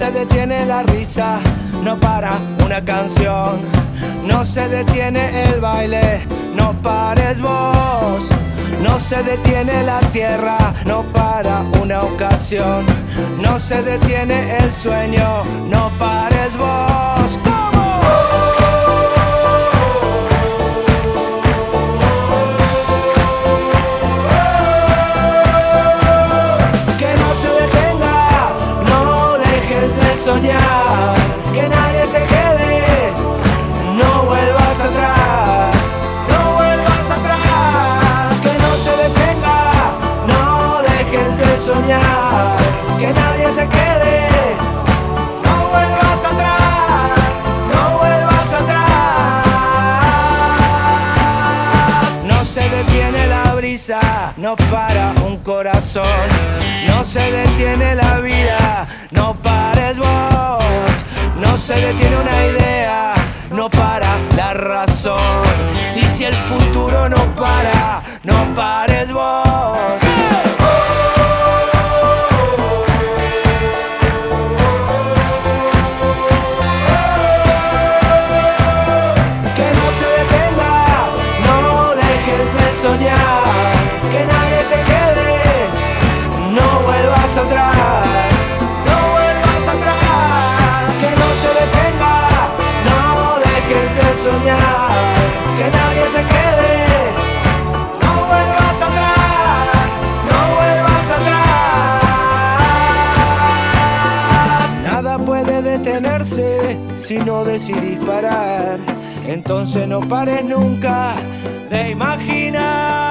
la risa, no para una canción, no se detiene el baile, no pares vos. No se detiene la tierra, no para una ocasión. No se detiene el sueño, no pares vos. Que nadie se quede, no vuelvas atrás. No vuelvas atrás, que no se detenga, no dejes de soñar. Que nadie se quede, no para un corazón. No se detiene la vida, para, no pares vos. Que no se detenga, no dejes de soñar. Que nadie se quede, no vuelvas atrás. No vuelvas atrás. Que no se detenga, no dejes de soñar. Que nadie se quede. Detenerse si no decidís parar. Entonces no pares nunca de imaginar.